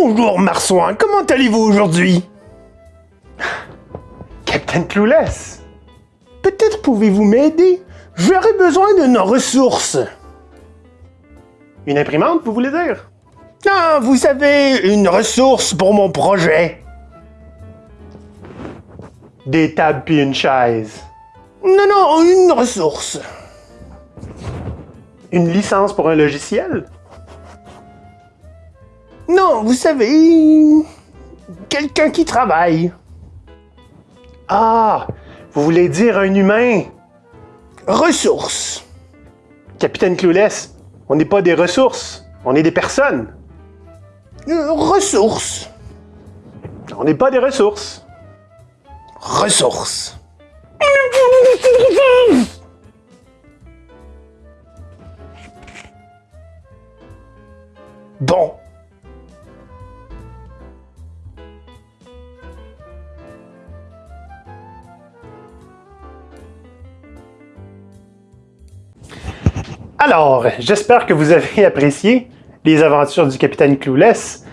Bonjour Marsouin, comment allez-vous aujourd'hui? Captain Clueless Peut-être pouvez-vous m'aider? J'aurais besoin de nos ressources. Une imprimante, vous voulez dire? Ah, vous savez, une ressource pour mon projet. Des tables puis une chaise. Non, non, une ressource. Une licence pour un logiciel? Non, vous savez, quelqu'un qui travaille. Ah, vous voulez dire un humain? Ressources. Capitaine Clueless, on n'est pas des ressources, on est des personnes. Euh, ressources. On n'est pas des ressources. Ressources. Alors, j'espère que vous avez apprécié les aventures du capitaine Clueless.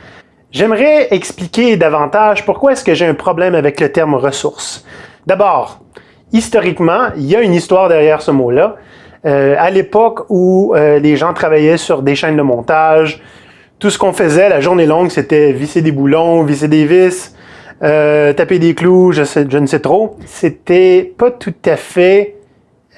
J'aimerais expliquer davantage pourquoi est-ce que j'ai un problème avec le terme ressources. D'abord, historiquement, il y a une histoire derrière ce mot-là. Euh, à l'époque où euh, les gens travaillaient sur des chaînes de montage, tout ce qu'on faisait la journée longue, c'était visser des boulons, visser des vis, euh, taper des clous, je, sais, je ne sais trop. C'était pas tout à fait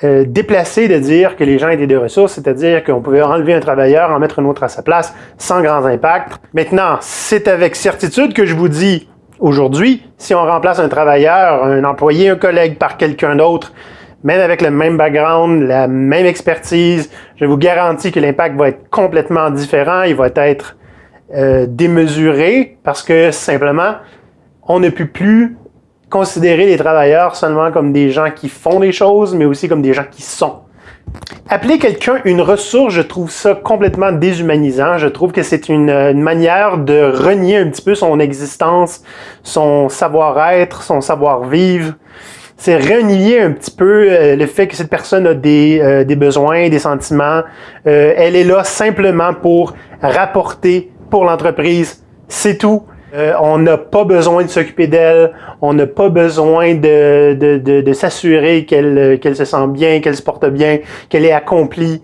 euh, déplacé de dire que les gens étaient des ressources, c'est-à-dire qu'on pouvait enlever un travailleur, en mettre un autre à sa place, sans grands impacts. Maintenant, c'est avec certitude que je vous dis aujourd'hui, si on remplace un travailleur, un employé, un collègue par quelqu'un d'autre, même avec le même background, la même expertise, je vous garantis que l'impact va être complètement différent, il va être euh, démesuré parce que simplement, on ne peut plus considérer les travailleurs seulement comme des gens qui font des choses, mais aussi comme des gens qui sont. Appeler quelqu'un une ressource, je trouve ça complètement déshumanisant. Je trouve que c'est une, une, manière de renier un petit peu son existence, son savoir-être, son savoir-vivre. C'est renier un petit peu euh, le fait que cette personne a des, euh, des besoins, des sentiments. Euh, elle est là simplement pour rapporter pour l'entreprise. C'est tout. Euh, on n'a pas besoin de s'occuper d'elle, on n'a pas besoin de, de, de, s'assurer qu'elle qu'elle se sent bien, qu'elle se porte bien, qu'elle est accomplie.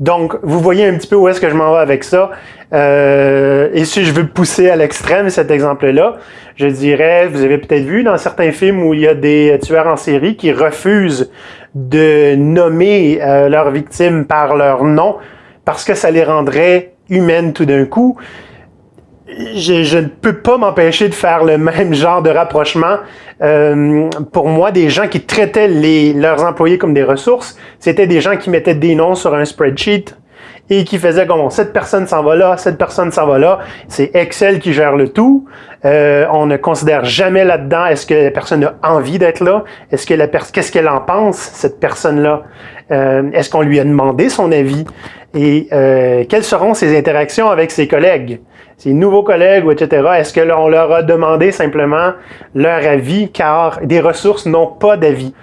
Donc, vous voyez un petit peu où est-ce que je m'en vais avec ça. Euh, et si je veux pousser à l'extrême cet exemple-là, je dirais, vous avez peut-être vu dans certains films où il y a des tueurs en série qui refusent de nommer euh, leurs victimes par leur nom parce que ça les rendrait humaines tout d'un coup je, je, ne peux pas m'empêcher de faire le même genre de rapprochement. Euh, pour moi, des gens qui traitaient les, leurs employés comme des ressources, c'était des gens qui mettaient des noms sur un spreadsheet et qui faisaient comme cette personne s'en va là, cette personne s'en va là. C'est Excel qui gère le tout. Euh, on ne considère jamais là-dedans est-ce que la personne a envie d'être là, est-ce que la qu'est-ce qu'elle en pense cette personne-là, euh, est-ce qu'on lui a demandé son avis? Et euh, quelles seront ses interactions avec ses collègues? Ses nouveaux collègues, etc., est-ce que on leur a demandé simplement leur avis, car des ressources n'ont pas d'avis.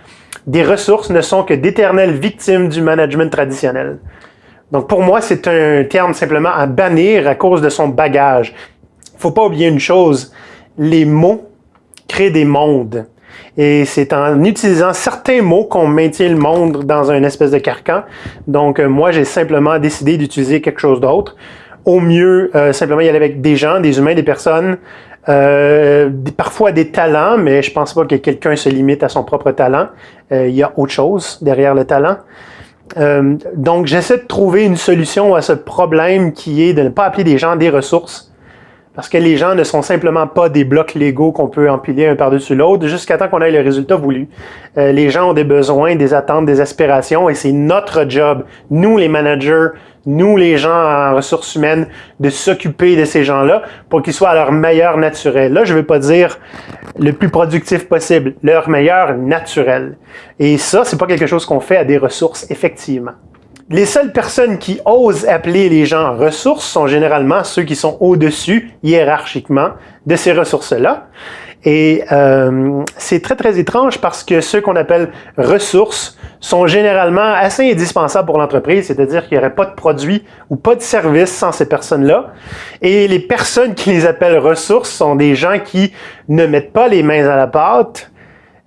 Des ressources ne sont que d'éternelles victimes du management traditionnel. Donc pour moi, c'est un terme simplement à bannir à cause de son bagage. Il faut pas oublier une chose, les mots créent des mondes. Et c'est en utilisant certains mots qu'on maintient le monde dans un espèce de carcan. Donc moi, j'ai simplement décidé d'utiliser quelque chose d'autre au mieux, euh, simplement y aller avec des gens, des humains, des personnes, euh, parfois des talents, mais je pense pas que quelqu'un se limite à son propre talent. Euh, il y a autre chose derrière le talent. Euh, donc, j'essaie de trouver une solution à ce problème qui est de ne pas appeler des gens des ressources, parce que les gens ne sont simplement pas des blocs légaux qu'on peut empiler un par-dessus l'autre jusqu'à temps qu'on ait le résultat voulu. Euh, les gens ont des besoins, des attentes, des aspirations et c'est notre job, nous les managers, nous les gens en ressources humaines, de s'occuper de ces gens-là pour qu'ils soient à leur meilleur naturel. Là, je ne veux pas dire le plus productif possible, leur meilleur naturel. Et ça, c'est pas quelque chose qu'on fait à des ressources, effectivement. Les seules personnes qui osent appeler les gens ressources sont généralement ceux qui sont au-dessus, hiérarchiquement, de ces ressources-là. Et euh, c'est très, très étrange parce que ceux qu'on appelle ressources sont généralement assez indispensables pour l'entreprise, c'est-à-dire qu'il n'y aurait pas de produit ou pas de service sans ces personnes-là. Et les personnes qui les appellent ressources sont des gens qui ne mettent pas les mains à la pâte,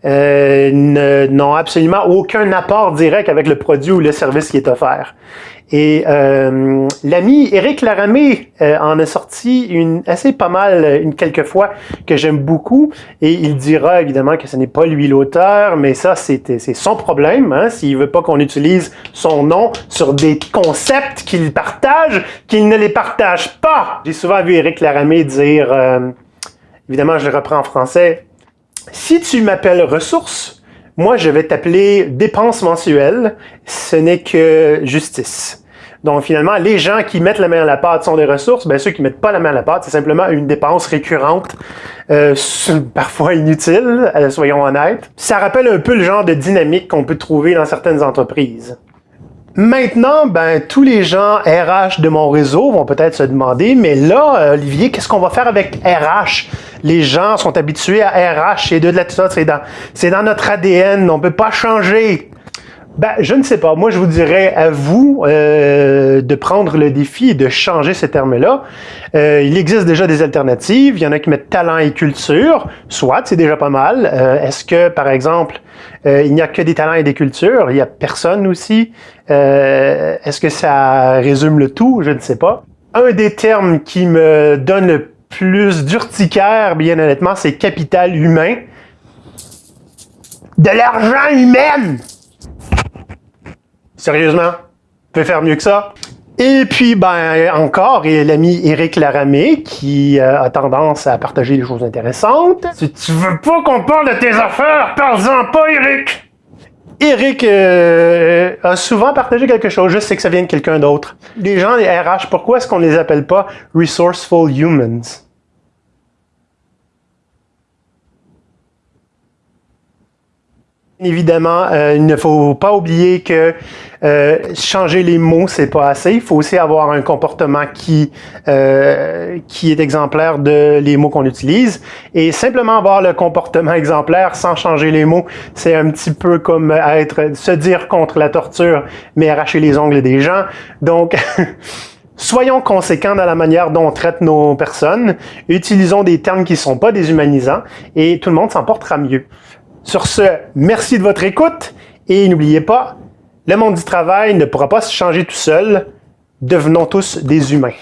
euh, n'ont absolument aucun apport direct avec le produit ou le service qui est offert. Et euh, l'ami Eric Laramé euh, en a sorti une assez pas mal, une quelques fois, que j'aime beaucoup. Et il dira évidemment que ce n'est pas lui l'auteur, mais ça, c'est son problème. Hein, S'il veut pas qu'on utilise son nom sur des concepts qu'il partage, qu'il ne les partage pas. J'ai souvent vu Eric Laramé dire, euh, évidemment, je le reprends en français, si tu m'appelles ressources, moi, je vais t'appeler dépenses mensuelles. Ce n'est que justice. Donc, finalement, les gens qui mettent la main à la pâte sont des ressources. Bien, ceux qui mettent pas la main à la pâte, c'est simplement une dépense récurrente, euh, parfois inutile, euh, soyons honnêtes. Ça rappelle un peu le genre de dynamique qu'on peut trouver dans certaines entreprises. Maintenant, ben, tous les gens RH de mon réseau vont peut-être se demander, mais là, Olivier, qu'est-ce qu'on va faire avec RH? Les gens sont habitués à RH et de la c'est dans, dans notre ADN, on peut pas changer. Ben, je ne sais pas. Moi, je vous dirais à vous euh, de prendre le défi et de changer ces termes-là. Euh, il existe déjà des alternatives. Il y en a qui mettent talent et culture. Soit, c'est déjà pas mal. Euh, est-ce que, par exemple, il n'y a que des talents et des cultures? Il n'y a personne aussi? Est-ce que ça résume le tout? Je ne sais pas. Un des termes qui me donne le plus d'urticaire, bien honnêtement, c'est capital humain. De l'argent humain! Sérieusement? peut faire mieux que ça? Et puis, ben, encore, il y a l'ami Eric Laramé qui euh, a tendance à partager des choses intéressantes. Si tu veux pas qu'on parle de tes affaires, parle-en pas, Eric! Eric euh, a souvent partagé quelque chose, je sais que ça vient de quelqu'un d'autre. Les gens, les RH, pourquoi est-ce qu'on les appelle pas Resourceful Humans? Évidemment, euh, il ne faut pas oublier que euh, changer les mots, c'est pas assez. Il faut aussi avoir un comportement qui euh, qui est exemplaire de les mots qu'on utilise. Et simplement avoir le comportement exemplaire sans changer les mots, c'est un petit peu comme être se dire contre la torture, mais arracher les ongles des gens. Donc Soyons conséquents dans la manière dont on traite nos personnes, utilisons des termes qui ne sont pas déshumanisants et tout le monde s'en portera mieux. Sur ce, merci de votre écoute et n'oubliez pas, le monde du travail ne pourra pas se changer tout seul. Devenons tous des humains.